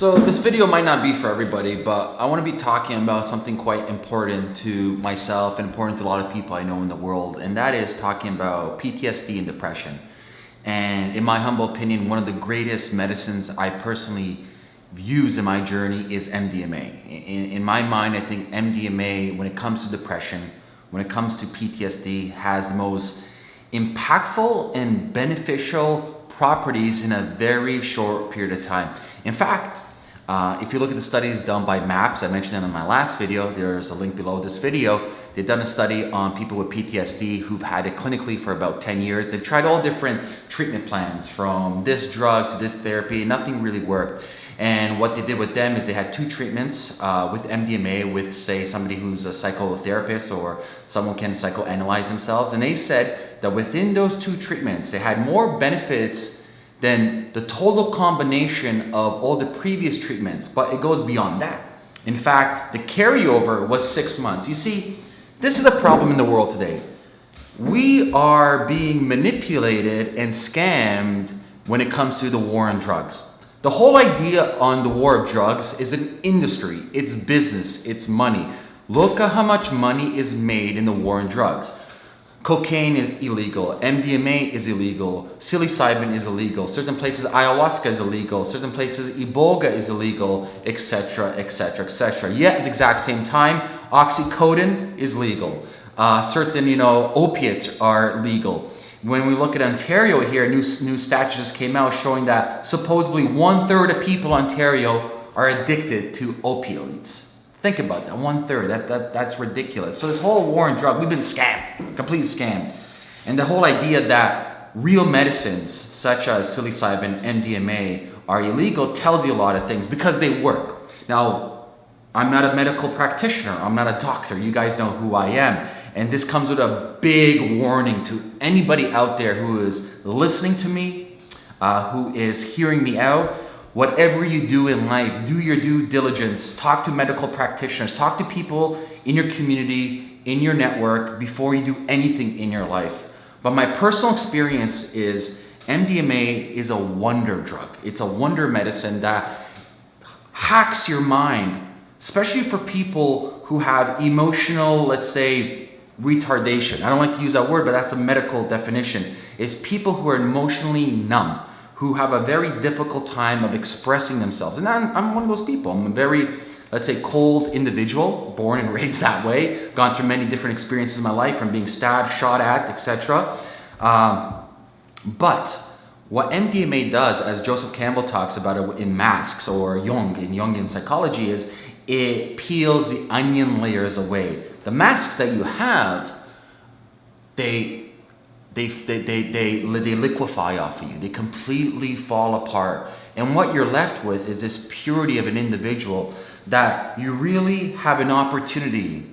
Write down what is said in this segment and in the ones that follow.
So this video might not be for everybody, but I want to be talking about something quite important to myself and important to a lot of people I know in the world, and that is talking about PTSD and depression. And in my humble opinion, one of the greatest medicines I personally use in my journey is MDMA. In, in my mind, I think MDMA, when it comes to depression, when it comes to PTSD, has the most impactful and beneficial properties in a very short period of time. In fact, uh, if you look at the studies done by MAPS, I mentioned them in my last video, there's a link below this video. They've done a study on people with PTSD who've had it clinically for about 10 years. They've tried all different treatment plans from this drug to this therapy, nothing really worked. And what they did with them is they had two treatments uh, with MDMA with say somebody who's a psychotherapist or someone can psychoanalyze themselves. And they said that within those two treatments, they had more benefits than the total combination of all the previous treatments, but it goes beyond that. In fact, the carryover was six months. You see, this is the problem in the world today. We are being manipulated and scammed when it comes to the war on drugs. The whole idea on the war of drugs is an industry, it's business, it's money. Look at how much money is made in the war on drugs. Cocaine is illegal, MDMA is illegal, psilocybin is illegal, certain places ayahuasca is illegal, certain places iboga is illegal, etc, etc, etc. Yet at the exact same time, oxycodone is legal. Uh, certain, you know, opiates are legal. When we look at Ontario here, new, new statute just came out showing that supposedly one third of people in Ontario are addicted to opioids. Think about that, one third, that, that, that's ridiculous. So this whole war on drug, we've been scammed, completely scammed. And the whole idea that real medicines such as psilocybin, MDMA are illegal tells you a lot of things because they work. Now, I'm not a medical practitioner, I'm not a doctor, you guys know who I am. And this comes with a big warning to anybody out there who is listening to me, uh, who is hearing me out, Whatever you do in life, do your due diligence. Talk to medical practitioners. Talk to people in your community, in your network, before you do anything in your life. But my personal experience is MDMA is a wonder drug. It's a wonder medicine that hacks your mind, especially for people who have emotional, let's say, retardation. I don't like to use that word, but that's a medical definition. Is people who are emotionally numb who have a very difficult time of expressing themselves. And I'm, I'm one of those people. I'm a very, let's say, cold individual, born and raised that way, gone through many different experiences in my life from being stabbed, shot at, etc. Um, but what MDMA does, as Joseph Campbell talks about it in Masks or Jung, in Jungian psychology, is it peels the onion layers away. The masks that you have, they they, they, they, they, they liquefy off of you. They completely fall apart. And what you're left with is this purity of an individual that you really have an opportunity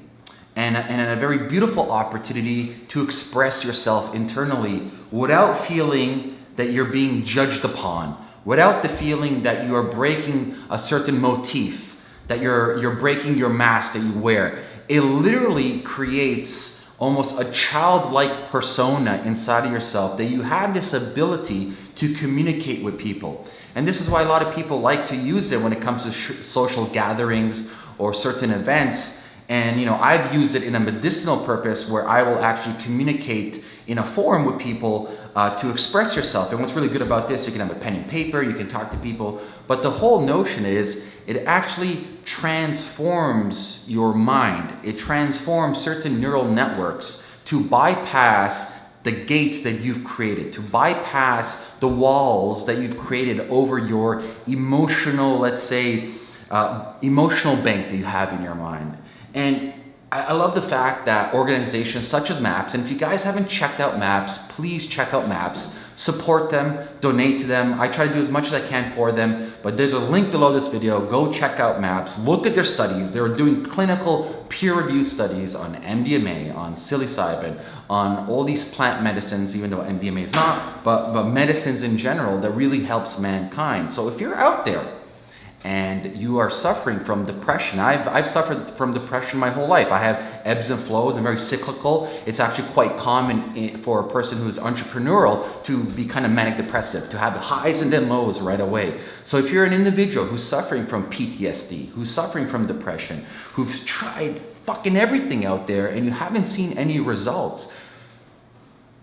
and, and a very beautiful opportunity to express yourself internally without feeling that you're being judged upon, without the feeling that you are breaking a certain motif, that you're, you're breaking your mask that you wear. It literally creates almost a childlike persona inside of yourself that you have this ability to communicate with people. And this is why a lot of people like to use it when it comes to social gatherings or certain events. And you know, I've used it in a medicinal purpose where I will actually communicate in a forum with people uh, to express yourself. And what's really good about this, you can have a pen and paper, you can talk to people, but the whole notion is it actually transforms your mind. It transforms certain neural networks to bypass the gates that you've created, to bypass the walls that you've created over your emotional, let's say, uh, emotional bank that you have in your mind. And I love the fact that organizations such as MAPS, and if you guys haven't checked out MAPS, please check out MAPS, support them, donate to them. I try to do as much as I can for them, but there's a link below this video. Go check out MAPS, look at their studies. They're doing clinical peer-reviewed studies on MDMA, on psilocybin, on all these plant medicines, even though MDMA is not, but, but medicines in general that really helps mankind. So if you're out there and you are suffering from depression. I've, I've suffered from depression my whole life. I have ebbs and flows. I'm very cyclical. It's actually quite common for a person who's entrepreneurial to be kind of manic depressive, to have the highs and then lows right away. So if you're an individual who's suffering from PTSD, who's suffering from depression, who's tried fucking everything out there and you haven't seen any results,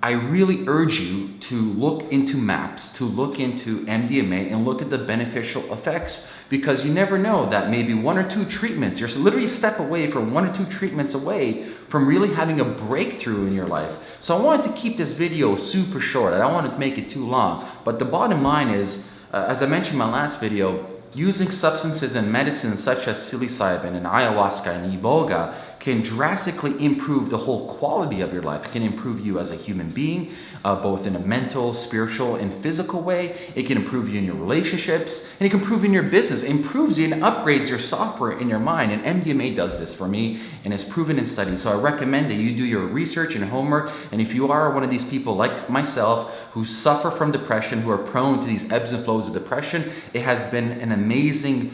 I really urge you to look into MAPS, to look into MDMA and look at the beneficial effects because you never know that maybe one or two treatments, you're literally a step away from one or two treatments away from really having a breakthrough in your life. So I wanted to keep this video super short. I don't want to make it too long, but the bottom line is, uh, as I mentioned in my last video, using substances and medicines such as psilocybin and ayahuasca and iboga can drastically improve the whole quality of your life. It can improve you as a human being, uh, both in a mental, spiritual, and physical way. It can improve you in your relationships, and it can improve in your business. It improves you and upgrades your software in your mind. And MDMA does this for me, and it's proven in studies. So I recommend that you do your research and homework. And if you are one of these people like myself who suffer from depression, who are prone to these ebbs and flows of depression, it has been an amazing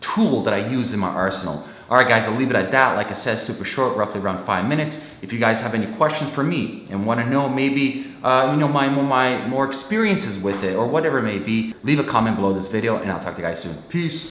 tool that I use in my arsenal. All right, guys, I'll leave it at that. Like I said, super short, roughly around five minutes. If you guys have any questions for me and want to know maybe, uh, you know, my, my more experiences with it or whatever it may be, leave a comment below this video and I'll talk to you guys soon. Peace.